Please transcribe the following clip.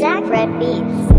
Zach Red Beats.